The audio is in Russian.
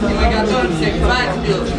Мы готовимся к свадьбе.